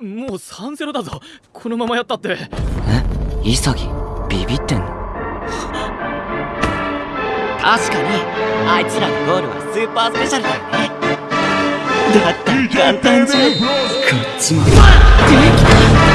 もう3-0だぞ。このままやったって。え？潔？ビビってんの？確かに。あいつらのゴールはスーパースペシャルだよね。だったら簡単じゃん。こっちも。できた。